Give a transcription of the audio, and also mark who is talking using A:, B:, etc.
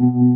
A: Mm-hmm.